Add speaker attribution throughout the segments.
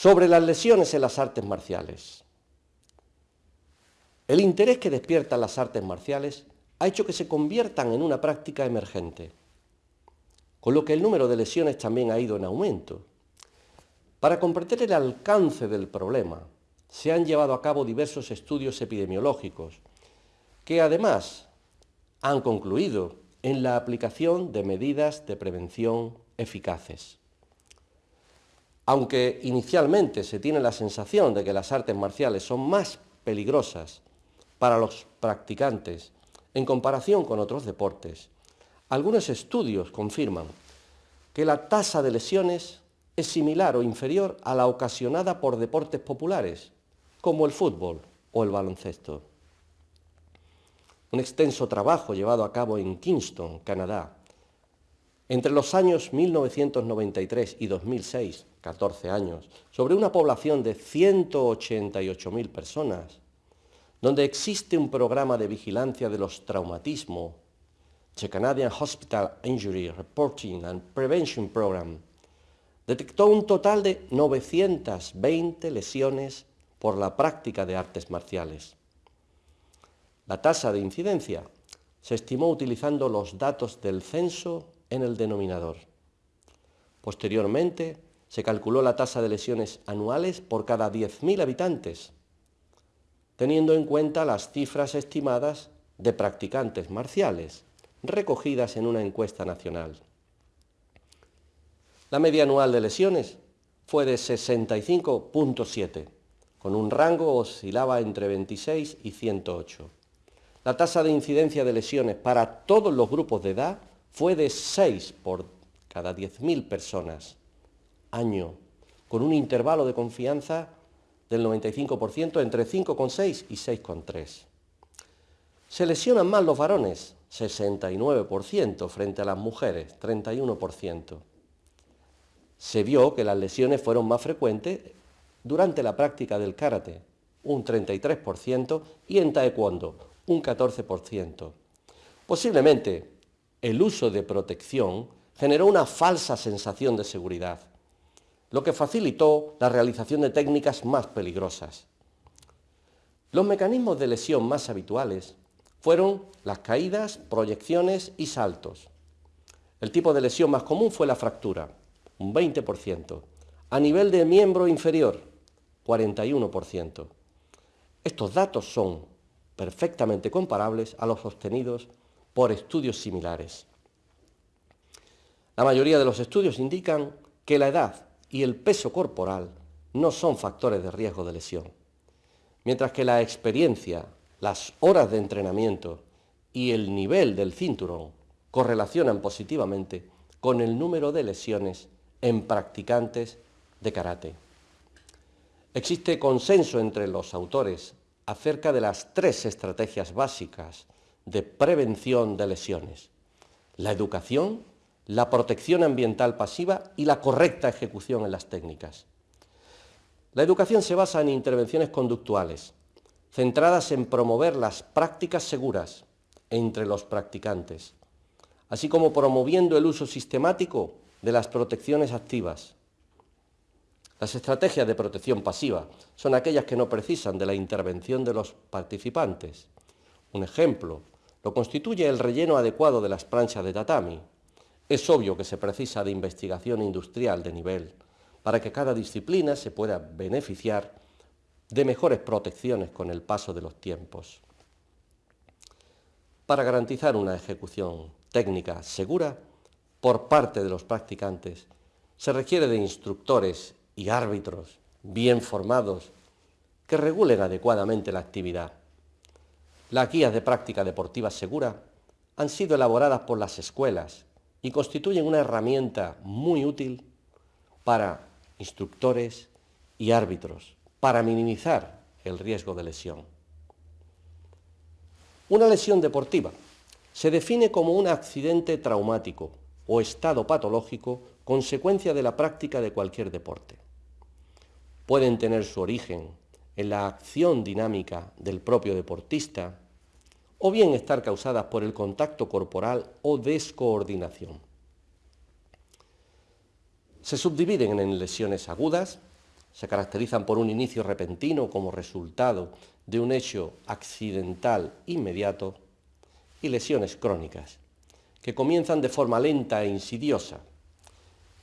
Speaker 1: Sobre las lesiones en las artes marciales. El interés que despiertan las artes marciales ha hecho que se conviertan en una práctica emergente, con lo que el número de lesiones también ha ido en aumento. Para comprender el alcance del problema, se han llevado a cabo diversos estudios epidemiológicos, que además han concluido en la aplicación de medidas de prevención eficaces. Aunque inicialmente se tiene la sensación de que las artes marciales son más peligrosas para los practicantes en comparación con otros deportes, algunos estudios confirman que la tasa de lesiones es similar o inferior a la ocasionada por deportes populares, como el fútbol o el baloncesto. Un extenso trabajo llevado a cabo en Kingston, Canadá, entre los años 1993 y 2006, 14 años, sobre una población de 188.000 personas, donde existe un programa de vigilancia de los traumatismos, the Canadian Hospital Injury Reporting and Prevention Program, detectó un total de 920 lesiones por la práctica de artes marciales. La tasa de incidencia se estimó utilizando los datos del censo en el denominador. Posteriormente, se calculó la tasa de lesiones anuales por cada 10.000 habitantes, teniendo en cuenta las cifras estimadas de practicantes marciales, recogidas en una encuesta nacional. La media anual de lesiones fue de 65.7, con un rango oscilaba entre 26 y 108. La tasa de incidencia de lesiones para todos los grupos de edad fue de 6 por cada 10.000 personas año, con un intervalo de confianza del 95% entre 5,6 y 6,3. Se lesionan más los varones, 69% frente a las mujeres, 31%. Se vio que las lesiones fueron más frecuentes durante la práctica del karate, un 33%, y en taekwondo, un 14%. Posiblemente el uso de protección generó una falsa sensación de seguridad, lo que facilitó la realización de técnicas más peligrosas. Los mecanismos de lesión más habituales fueron las caídas, proyecciones y saltos. El tipo de lesión más común fue la fractura, un 20%, a nivel de miembro inferior, 41%. Estos datos son perfectamente comparables a los obtenidos por estudios similares. La mayoría de los estudios indican que la edad y el peso corporal no son factores de riesgo de lesión, mientras que la experiencia, las horas de entrenamiento y el nivel del cinturón correlacionan positivamente con el número de lesiones en practicantes de karate. Existe consenso entre los autores acerca de las tres estrategias básicas de prevención de lesiones. La educación, la protección ambiental pasiva y la correcta ejecución en las técnicas. La educación se basa en intervenciones conductuales, centradas en promover las prácticas seguras entre los practicantes, así como promoviendo el uso sistemático de las protecciones activas, las estrategias de protección pasiva son aquellas que no precisan de la intervención de los participantes. Un ejemplo lo constituye el relleno adecuado de las planchas de tatami. Es obvio que se precisa de investigación industrial de nivel para que cada disciplina se pueda beneficiar de mejores protecciones con el paso de los tiempos. Para garantizar una ejecución técnica segura por parte de los practicantes, se requiere de instructores y árbitros bien formados que regulen adecuadamente la actividad. Las guías de práctica deportiva segura han sido elaboradas por las escuelas y constituyen una herramienta muy útil para instructores y árbitros, para minimizar el riesgo de lesión. Una lesión deportiva se define como un accidente traumático o estado patológico consecuencia de la práctica de cualquier deporte pueden tener su origen en la acción dinámica del propio deportista o bien estar causadas por el contacto corporal o descoordinación. Se subdividen en lesiones agudas, se caracterizan por un inicio repentino como resultado de un hecho accidental inmediato y lesiones crónicas, que comienzan de forma lenta e insidiosa,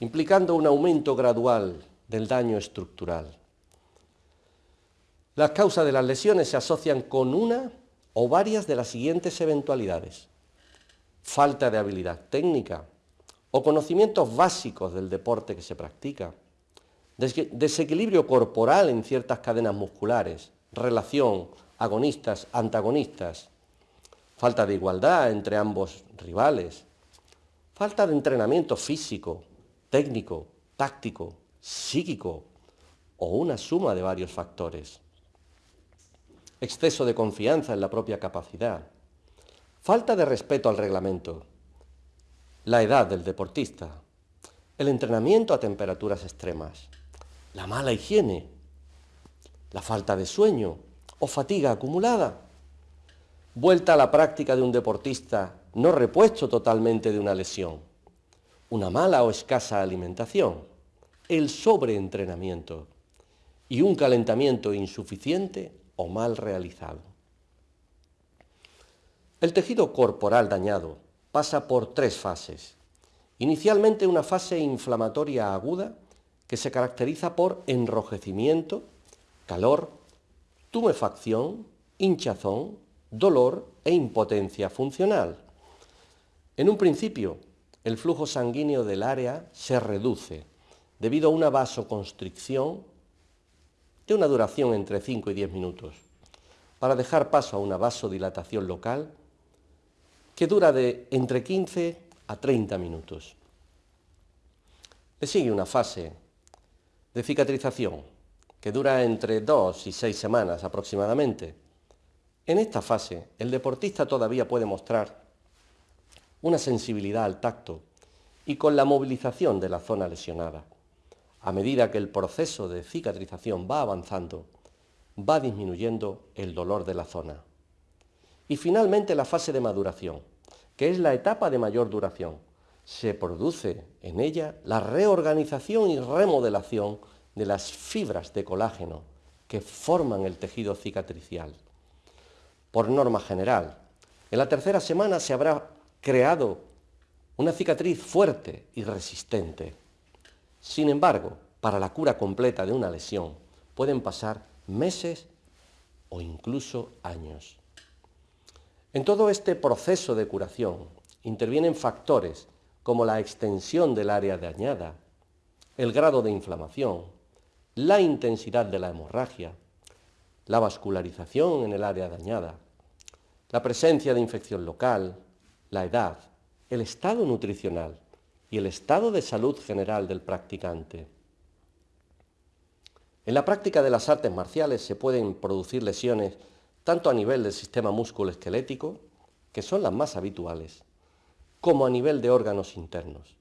Speaker 1: implicando un aumento gradual del daño estructural. Las causas de las lesiones se asocian con una o varias de las siguientes eventualidades. Falta de habilidad técnica o conocimientos básicos del deporte que se practica, desequilibrio corporal en ciertas cadenas musculares, relación agonistas-antagonistas, falta de igualdad entre ambos rivales, falta de entrenamiento físico, técnico, táctico, psíquico o una suma de varios factores. Exceso de confianza en la propia capacidad, falta de respeto al reglamento, la edad del deportista, el entrenamiento a temperaturas extremas, la mala higiene, la falta de sueño o fatiga acumulada, vuelta a la práctica de un deportista no repuesto totalmente de una lesión, una mala o escasa alimentación, el sobreentrenamiento. Y un calentamiento insuficiente o mal realizado. El tejido corporal dañado pasa por tres fases. Inicialmente una fase inflamatoria aguda que se caracteriza por enrojecimiento, calor, tumefacción, hinchazón, dolor e impotencia funcional. En un principio, el flujo sanguíneo del área se reduce debido a una vasoconstricción de una duración entre 5 y 10 minutos, para dejar paso a una vasodilatación local que dura de entre 15 a 30 minutos. Le sigue una fase de cicatrización, que dura entre dos y seis semanas aproximadamente. En esta fase, el deportista todavía puede mostrar una sensibilidad al tacto y con la movilización de la zona lesionada. A medida que el proceso de cicatrización va avanzando, va disminuyendo el dolor de la zona. Y finalmente la fase de maduración, que es la etapa de mayor duración, se produce en ella la reorganización y remodelación de las fibras de colágeno que forman el tejido cicatricial. Por norma general, en la tercera semana se habrá creado una cicatriz fuerte y resistente. Sin embargo, para la cura completa de una lesión pueden pasar meses o incluso años. En todo este proceso de curación intervienen factores como la extensión del área dañada, el grado de inflamación, la intensidad de la hemorragia, la vascularización en el área dañada, la presencia de infección local, la edad, el estado nutricional y el estado de salud general del practicante. En la práctica de las artes marciales se pueden producir lesiones tanto a nivel del sistema músculo-esquelético, que son las más habituales, como a nivel de órganos internos.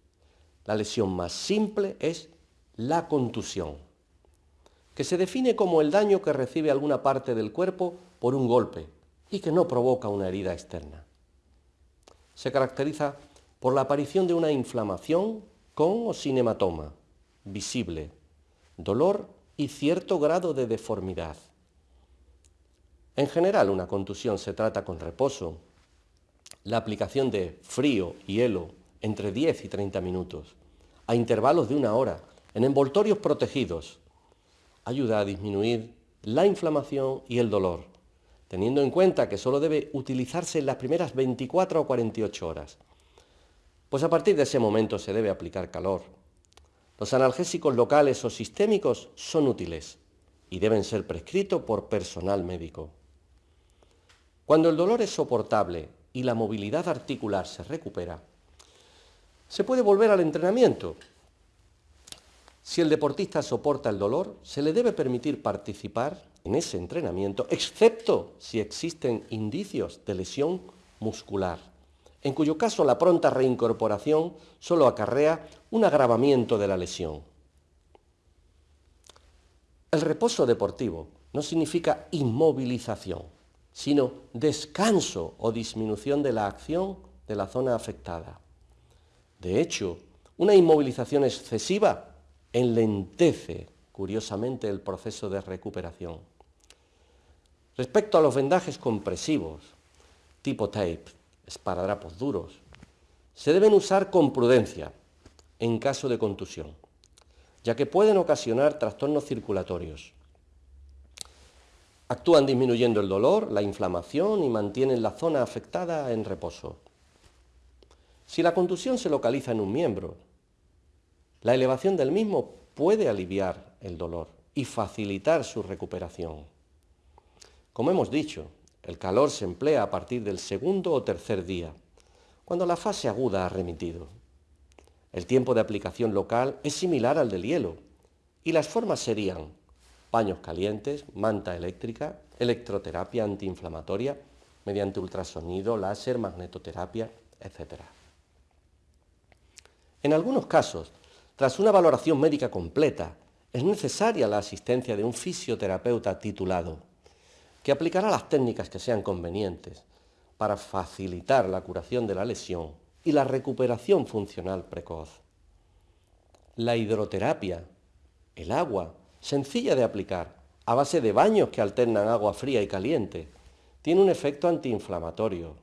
Speaker 1: La lesión más simple es la contusión, que se define como el daño que recibe alguna parte del cuerpo por un golpe y que no provoca una herida externa. Se caracteriza por la aparición de una inflamación con o sin hematoma, visible, dolor y cierto grado de deformidad. En general, una contusión se trata con reposo, la aplicación de frío y hielo entre 10 y 30 minutos, a intervalos de una hora, en envoltorios protegidos, ayuda a disminuir la inflamación y el dolor, teniendo en cuenta que solo debe utilizarse en las primeras 24 o 48 horas. Pues a partir de ese momento se debe aplicar calor. Los analgésicos locales o sistémicos son útiles y deben ser prescritos por personal médico. Cuando el dolor es soportable y la movilidad articular se recupera, se puede volver al entrenamiento. Si el deportista soporta el dolor, se le debe permitir participar en ese entrenamiento, excepto si existen indicios de lesión muscular, en cuyo caso la pronta reincorporación solo acarrea un agravamiento de la lesión. El reposo deportivo no significa inmovilización sino descanso o disminución de la acción de la zona afectada. De hecho, una inmovilización excesiva enlentece curiosamente, el proceso de recuperación. Respecto a los vendajes compresivos, tipo tape, esparadrapos duros, se deben usar con prudencia en caso de contusión, ya que pueden ocasionar trastornos circulatorios. Actúan disminuyendo el dolor, la inflamación y mantienen la zona afectada en reposo. Si la contusión se localiza en un miembro, la elevación del mismo puede aliviar el dolor y facilitar su recuperación. Como hemos dicho, el calor se emplea a partir del segundo o tercer día, cuando la fase aguda ha remitido. El tiempo de aplicación local es similar al del hielo y las formas serían paños calientes, manta eléctrica, electroterapia antiinflamatoria mediante ultrasonido, láser, magnetoterapia, etc. En algunos casos, tras una valoración médica completa, es necesaria la asistencia de un fisioterapeuta titulado que aplicará las técnicas que sean convenientes para facilitar la curación de la lesión y la recuperación funcional precoz. La hidroterapia, el agua, sencilla de aplicar, a base de baños que alternan agua fría y caliente, tiene un efecto antiinflamatorio.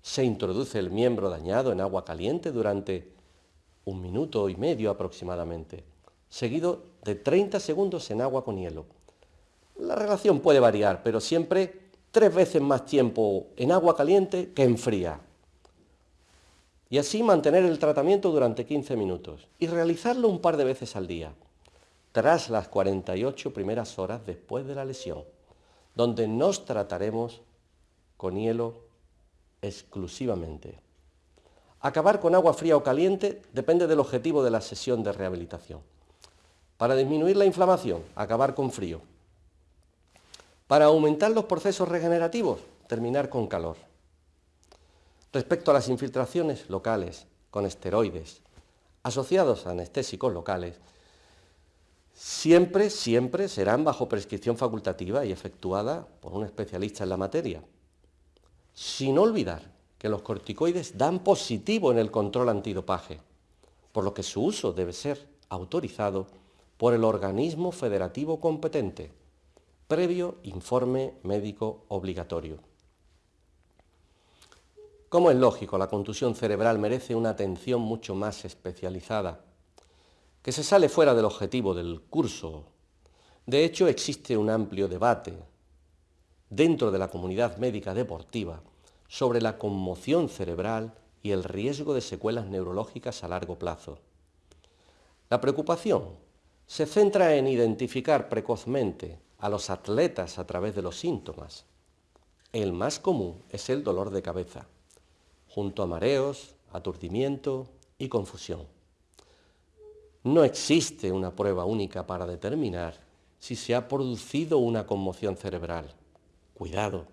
Speaker 1: Se introduce el miembro dañado en agua caliente durante un minuto y medio aproximadamente, seguido de 30 segundos en agua con hielo la relación puede variar, pero siempre tres veces más tiempo en agua caliente que en fría. Y así mantener el tratamiento durante 15 minutos y realizarlo un par de veces al día, tras las 48 primeras horas después de la lesión, donde nos trataremos con hielo exclusivamente. Acabar con agua fría o caliente depende del objetivo de la sesión de rehabilitación. Para disminuir la inflamación, acabar con frío. Para aumentar los procesos regenerativos, terminar con calor. Respecto a las infiltraciones locales con esteroides asociados a anestésicos locales, siempre, siempre serán bajo prescripción facultativa y efectuada por un especialista en la materia. Sin olvidar que los corticoides dan positivo en el control antidopaje, por lo que su uso debe ser autorizado por el organismo federativo competente previo informe médico obligatorio. Como es lógico, la contusión cerebral merece una atención mucho más especializada, que se sale fuera del objetivo del curso. De hecho, existe un amplio debate dentro de la comunidad médica deportiva sobre la conmoción cerebral y el riesgo de secuelas neurológicas a largo plazo. La preocupación se centra en identificar precozmente a los atletas a través de los síntomas. El más común es el dolor de cabeza, junto a mareos, aturdimiento y confusión. No existe una prueba única para determinar si se ha producido una conmoción cerebral. Cuidado.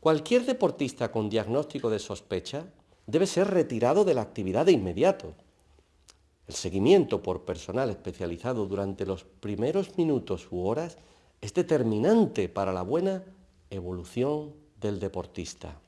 Speaker 1: Cualquier deportista con diagnóstico de sospecha debe ser retirado de la actividad de inmediato el seguimiento por personal especializado durante los primeros minutos u horas es determinante para la buena evolución del deportista.